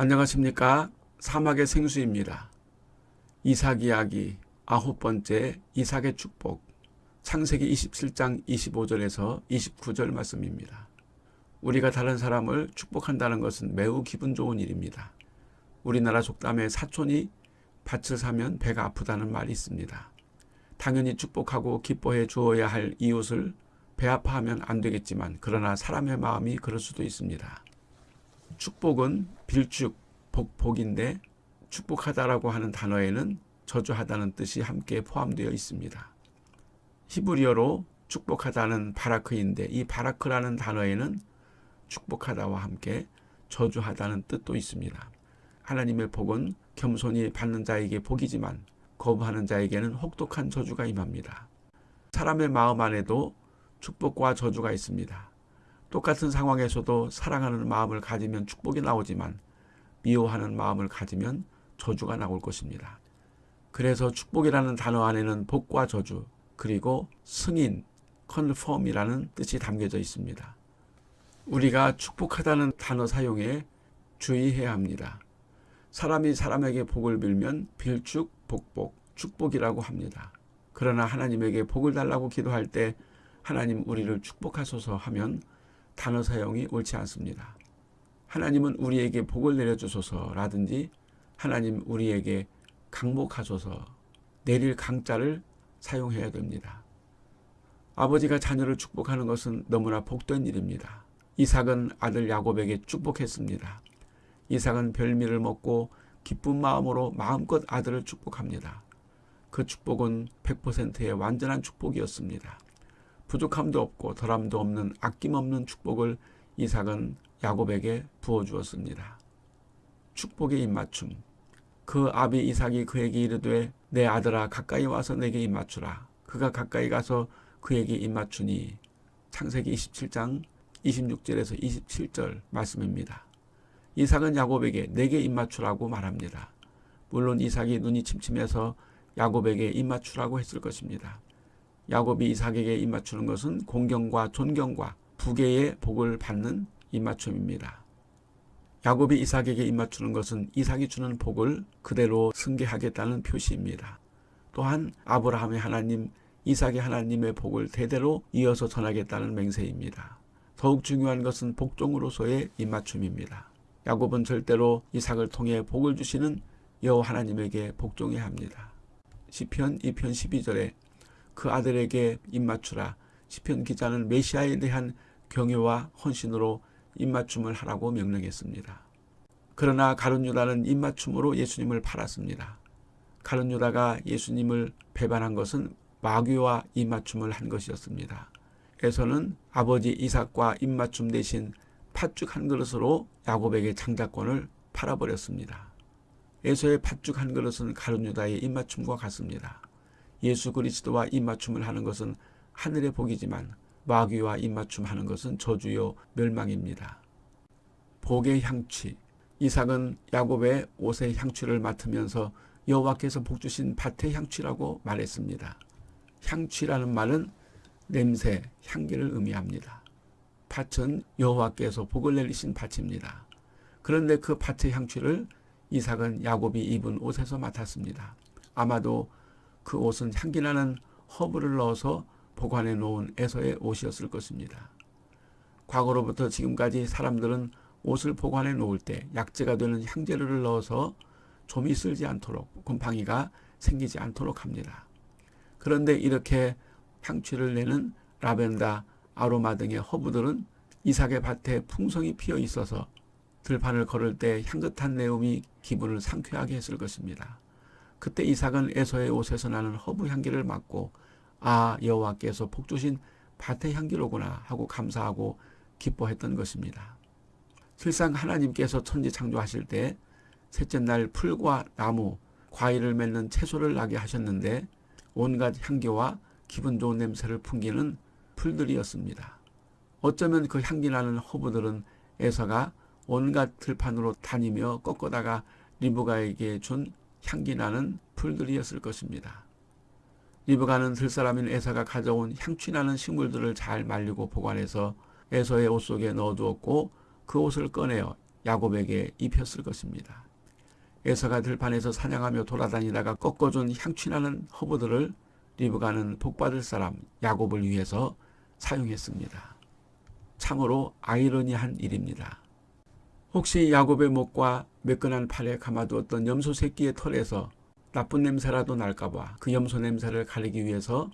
안녕하십니까 사막의 생수입니다. 이삭 이야기 아홉 번째 이삭의 축복 창세기 27장 25절에서 29절 말씀입니다. 우리가 다른 사람을 축복한다는 것은 매우 기분 좋은 일입니다. 우리나라 속담에 사촌이 밭을 사면 배가 아프다는 말이 있습니다. 당연히 축복하고 기뻐해 주어야 할 이웃을 배 아파하면 안 되겠지만 그러나 사람의 마음이 그럴 수도 있습니다. 축복은 빌축, 복, 복인데 축복하다라고 하는 단어에는 저주하다는 뜻이 함께 포함되어 있습니다. 히브리어로 축복하다는 바라크인데 이 바라크라는 단어에는 축복하다와 함께 저주하다는 뜻도 있습니다. 하나님의 복은 겸손히 받는 자에게 복이지만 거부하는 자에게는 혹독한 저주가 임합니다. 사람의 마음 안에도 축복과 저주가 있습니다. 똑같은 상황에서도 사랑하는 마음을 가지면 축복이 나오지만 미워하는 마음을 가지면 저주가 나올 것입니다. 그래서 축복이라는 단어 안에는 복과 저주 그리고 승인, confirm이라는 뜻이 담겨져 있습니다. 우리가 축복하다는 단어 사용에 주의해야 합니다. 사람이 사람에게 복을 빌면 빌축, 복복, 축복이라고 합니다. 그러나 하나님에게 복을 달라고 기도할 때 하나님 우리를 축복하소서 하면 단어 사용이 옳지 않습니다. 하나님은 우리에게 복을 내려주소서라든지 하나님 우리에게 강복하소서 내릴 강자를 사용해야 됩니다. 아버지가 자녀를 축복하는 것은 너무나 복된 일입니다. 이삭은 아들 야곱에게 축복했습니다. 이삭은 별미를 먹고 기쁜 마음으로 마음껏 아들을 축복합니다. 그 축복은 100%의 완전한 축복이었습니다. 부족함도 없고 덜함도 없는 아낌없는 축복을 이삭은 야곱에게 부어주었습니다. 축복의 입맞춤 그 아비 이삭이 그에게 이르되 내 아들아 가까이 와서 내게 입맞추라. 그가 가까이 가서 그에게 입맞추니 창세기 27장 26절에서 27절 말씀입니다. 이삭은 야곱에게 내게 입맞추라고 말합니다. 물론 이삭이 눈이 침침해서 야곱에게 입맞추라고 했을 것입니다. 야곱이 이삭에게 입맞추는 것은 공경과 존경과 부계의 복을 받는 입맞춤입니다. 야곱이 이삭에게 입맞추는 것은 이삭이 주는 복을 그대로 승계하겠다는 표시입니다. 또한 아브라함의 하나님, 이삭의 하나님의 복을 대대로 이어서 전하겠다는 맹세입니다. 더욱 중요한 것은 복종으로서의 입맞춤입니다. 야곱은 절대로 이삭을 통해 복을 주시는 여호와 하나님에게 복종해야 합니다. 시편 2편 12절에 그 아들에게 입맞추라. 시편 기자는 메시아에 대한 경외와 헌신으로 입맞춤을 하라고 명령했습니다. 그러나 가룟 유다는 입맞춤으로 예수님을 팔았습니다. 가룟 유다가 예수님을 배반한 것은 마귀와 입맞춤을 한 것이었습니다. 에서는 아버지 이삭과 입맞춤 대신 팥죽 한 그릇으로 야곱에게 장자권을 팔아버렸습니다. 에서의 팥죽 한 그릇은 가룟 유다의 입맞춤과 같습니다. 예수 그리스도와 입맞춤을 하는 것은 하늘의 복이지만 마귀와 입맞춤하는 것은 저주요 멸망입니다. 복의 향취 이삭은 야곱의 옷의 향취를 맡으면서 여호와께서 복 주신 밭의 향취라고 말했습니다. 향취라는 말은 냄새, 향기를 의미합니다. 밭은 여호와께서 복을 내리신 밭입니다. 그런데 그 밭의 향취를 이삭은 야곱이 입은 옷에서 맡았습니다. 아마도 그 옷은 향기나는 허브를 넣어서 보관해 놓은 에서의 옷이었을 것입니다. 과거로부터 지금까지 사람들은 옷을 보관해 놓을 때 약재가 되는 향재료를 넣어서 좀이 쓸지 않도록 곰팡이가 생기지 않도록 합니다. 그런데 이렇게 향취를 내는 라벤더, 아로마 등의 허브들은 이삭의 밭에 풍성히 피어 있어서 들판을 걸을 때 향긋한 내음이 기분을 상쾌하게 했을 것입니다. 그때 이삭은 에서의 옷에서 나는 허브 향기를 맡고 아 여호와께서 복 주신 밭의 향기로구나 하고 감사하고 기뻐했던 것입니다. 실상 하나님께서 천지 창조하실 때 셋째 날 풀과 나무, 과일을 맺는 채소를 나게 하셨는데 온갖 향기와 기분 좋은 냄새를 풍기는 풀들이었습니다. 어쩌면 그 향기 나는 허브들은 에서가 온갖 들판으로 다니며 꺾어다가 리브가에게 준 향기 나는 풀들이었을 것입니다. 리브가는 들사람인 에서가 가져온 향취 나는 식물들을 잘 말리고 보관해서 에서의 옷 속에 넣어두었고 그 옷을 꺼내어 야곱에게 입혔을 것입니다. 에서가 들판에서 사냥하며 돌아다니다가 꺾어준 향취나는 허브들을 리브가는 복받을 사람 야곱을 위해서 사용했습니다. 참으로 아이러니한 일입니다. 혹시 야곱의 목과 매끈한 팔에 감아두었던 염소 새끼의 털에서 나쁜 냄새라도 날까봐 그 염소 냄새를 가리기 위해서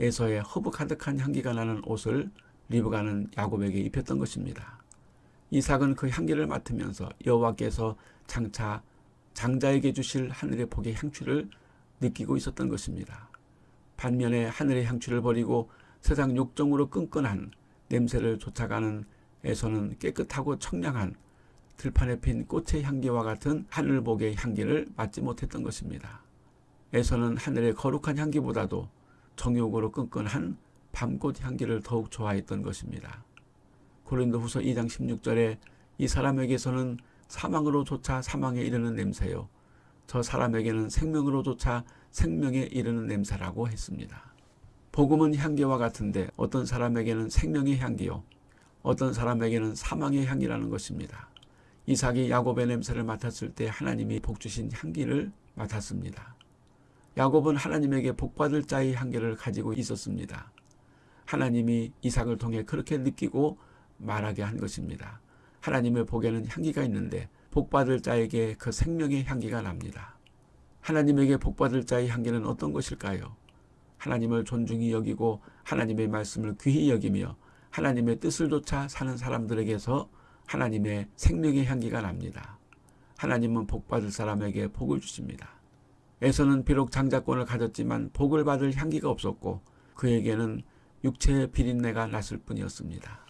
에서의 허브 가득한 향기가 나는 옷을 리브가는 야곱에게 입혔던 것입니다. 이삭은 그 향기를 맡으면서 여호와께서 장차 장자에게 주실 하늘의 복의 향취를 느끼고 있었던 것입니다. 반면에 하늘의 향취를 버리고 세상 욕정으로 끈끈한 냄새를 쫓아가는 에서는 깨끗하고 청량한 들판에 핀 꽃의 향기와 같은 하늘복의 향기를 맡지 못했던 것입니다. 에서는 하늘의 거룩한 향기보다도 정욕으로 끈끈한 밤꽃 향기를 더욱 좋아했던 것입니다. 고린도 후서 2장 16절에 이 사람에게서는 사망으로조차 사망에 이르는 냄새요. 저 사람에게는 생명으로조차 생명에 이르는 냄새라고 했습니다. 복음은 향기와 같은데 어떤 사람에게는 생명의 향기요. 어떤 사람에게는 사망의 향기라는 것입니다. 이삭이 야곱의 냄새를 맡았을 때 하나님이 복 주신 향기를 맡았습니다. 야곱은 하나님에게 복받을 자의 향기를 가지고 있었습니다. 하나님이 이삭을 통해 그렇게 느끼고 말하게 한 것입니다. 하나님의 복에는 향기가 있는데 복받을 자에게 그 생명의 향기가 납니다. 하나님에게 복받을 자의 향기는 어떤 것일까요? 하나님을 존중히 여기고 하나님의 말씀을 귀히 여기며 하나님의 뜻을 쫓아 사는 사람들에게서 하나님의 생명의 향기가 납니다. 하나님은 복받을 사람에게 복을 주십니다. 에서는 비록 장자권을 가졌지만 복을 받을 향기가 없었고 그에게는 육체의 비린내가 났을 뿐이었습니다.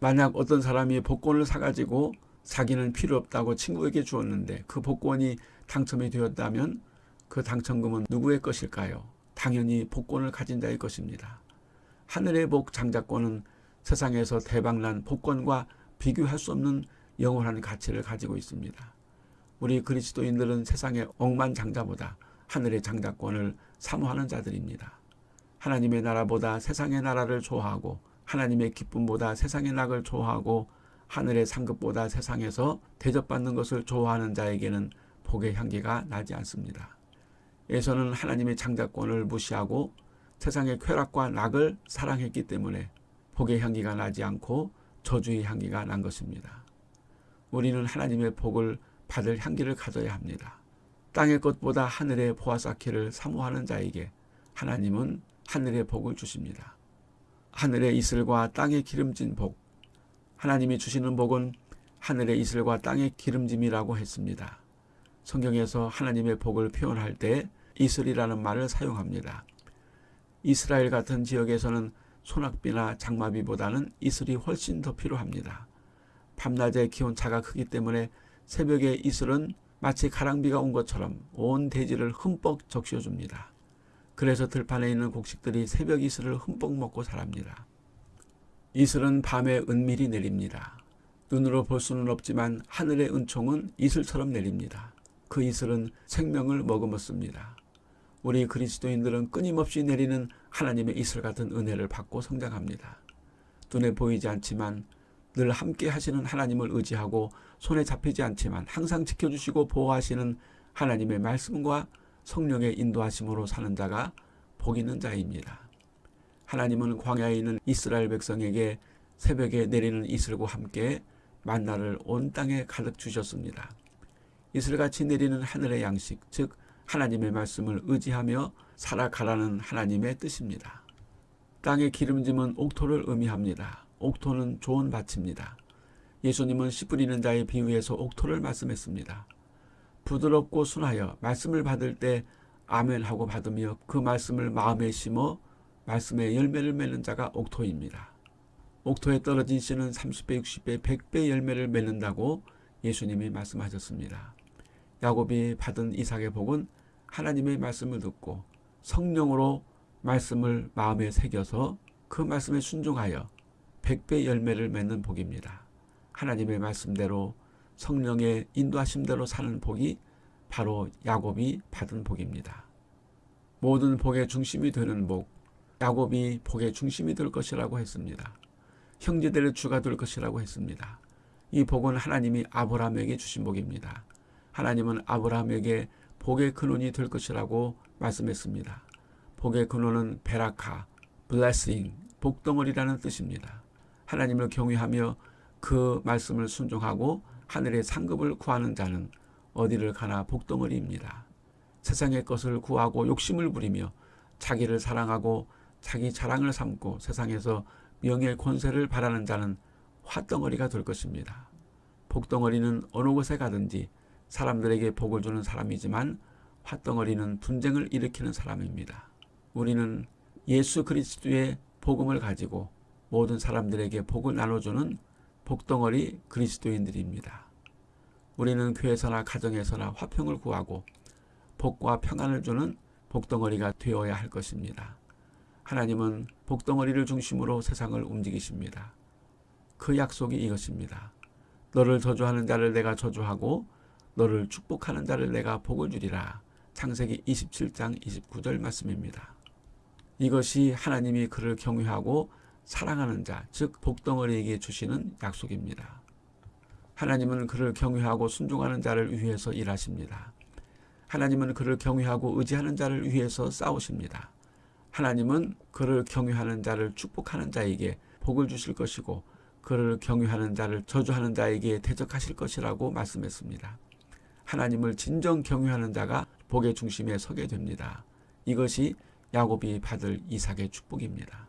만약 어떤 사람이 복권을 사가지고 자기는 필요 없다고 친구에게 주었는데 그 복권이 당첨이 되었다면 그 당첨금은 누구의 것일까요? 당연히 복권을 가진 자의 것입니다. 하늘의 복 장자권은 세상에서 대박난 복권과 비교할 수 없는 영원한 가치를 가지고 있습니다. 우리 그리스도인들은 세상의 억만장자보다 하늘의 장자권을 사모하는 자들입니다. 하나님의 나라보다 세상의 나라를 좋아하고 하나님의 기쁨보다 세상의 낙을 좋아하고 하늘의 상급보다 세상에서 대접받는 것을 좋아하는 자에게는 복의 향기가 나지 않습니다. 에서는 하나님의 창작권을 무시하고 세상의 쾌락과 낙을 사랑했기 때문에 복의 향기가 나지 않고 저주의 향기가 난 것입니다. 우리는 하나님의 복을 받을 향기를 가져야 합니다. 땅의 것보다 하늘의 보아 쌓기를 사모하는 자에게 하나님은 하늘의 복을 주십니다. 하늘의 이슬과 땅의 기름진 복. 하나님이 주시는 복은 하늘의 이슬과 땅의 기름짐이라고 했습니다. 성경에서 하나님의 복을 표현할 때 이슬이라는 말을 사용합니다. 이스라엘 같은 지역에서는 소낙비나 장마비보다는 이슬이 훨씬 더 필요합니다. 밤낮의 기온차가 크기 때문에 새벽에 이슬은 마치 가랑비가 온 것처럼 온 대지를 흠뻑 적셔줍니다. 그래서 들판에 있는 곡식들이 새벽 이슬을 흠뻑 먹고 자랍니다. 이슬은 밤에 은밀히 내립니다. 눈으로 볼 수는 없지만 하늘의 은총은 이슬처럼 내립니다. 그 이슬은 생명을 머금었습니다. 우리 그리스도인들은 끊임없이 내리는 하나님의 이슬 같은 은혜를 받고 성장합니다. 눈에 보이지 않지만 늘 함께 하시는 하나님을 의지하고 손에 잡히지 않지만 항상 지켜주시고 보호하시는 하나님의 말씀과 성령의 인도하심으로 사는 자가 복 있는 자입니다. 하나님은 광야에 있는 이스라엘 백성에게 새벽에 내리는 이슬과 함께 만나를 온 땅에 가득 주셨습니다. 이슬같이 내리는 하늘의 양식, 즉 하나님의 말씀을 의지하며 살아가라는 하나님의 뜻입니다. 땅의 기름짐은 옥토를 의미합니다. 옥토는 좋은 밭입니다. 예수님은 씨 뿌리는 자의 비유에서 옥토를 말씀했습니다. 부드럽고 순하여 말씀을 받을 때 아멘 하고 받으며 그 말씀을 마음에 심어 말씀의 열매를 맺는 자가 옥토입니다. 옥토에 떨어진 씨는 30배, 60배, 100배 열매를 맺는다고 예수님이 말씀하셨습니다. 야곱이 받은 이삭의 복은 하나님의 말씀을 듣고 성령으로 말씀을 마음에 새겨서 그 말씀에 순종하여 100배 열매를 맺는 복입니다. 하나님의 말씀대로 성령의 인도하심대로 사는 복이 바로 야곱이 받은 복입니다. 모든 복의 중심이 되는 복, 야곱이 복의 중심이 될 것이라고 했습니다. 형제들의 주가 될 것이라고 했습니다. 이 복은 하나님이 아브라함에게 주신 복입니다. 하나님은 아브라함에게 복의 근원이 될 것이라고 말씀했습니다. 복의 근원은 베라카, blessing, 복덩어리라는 뜻입니다. 하나님을 경외하며 그 말씀을 순종하고 하늘의 상급을 구하는 자는 어디를 가나 복덩어리입니다. 세상의 것을 구하고 욕심을 부리며 자기를 사랑하고 자기 자랑을 삼고 세상에서 명예 권세를 바라는 자는 화덩어리가 될 것입니다. 복덩어리는 어느 곳에 가든지 사람들에게 복을 주는 사람이지만 화덩어리는 분쟁을 일으키는 사람입니다. 우리는 예수 그리스도의 복음을 가지고 모든 사람들에게 복을 나눠주는 복덩어리 그리스도인들입니다. 우리는 교회에서나 가정에서나 화평을 구하고 복과 평안을 주는 복덩어리가 되어야 할 것입니다. 하나님은 복덩어리를 중심으로 세상을 움직이십니다. 그 약속이 이것입니다. 너를 저주하는 자를 내가 저주하고 너를 축복하는 자를 내가 복을 주리라. 창세기 27장 29절 말씀입니다. 이것이 하나님이 그를 경외하고 사랑하는 자, 즉 복덩어리에게 주시는 약속입니다. 하나님은 그를 경외하고 순종하는 자를 위해서 일하십니다. 하나님은 그를 경외하고 의지하는 자를 위해서 싸우십니다. 하나님은 그를 경외하는 자를 축복하는 자에게 복을 주실 것이고 그를 경외하는 자를 저주하는 자에게 대적하실 것이라고 말씀했습니다. 하나님을 진정 경외하는 자가 복의 중심에 서게 됩니다. 이것이 야곱이 받을 이삭의 축복입니다.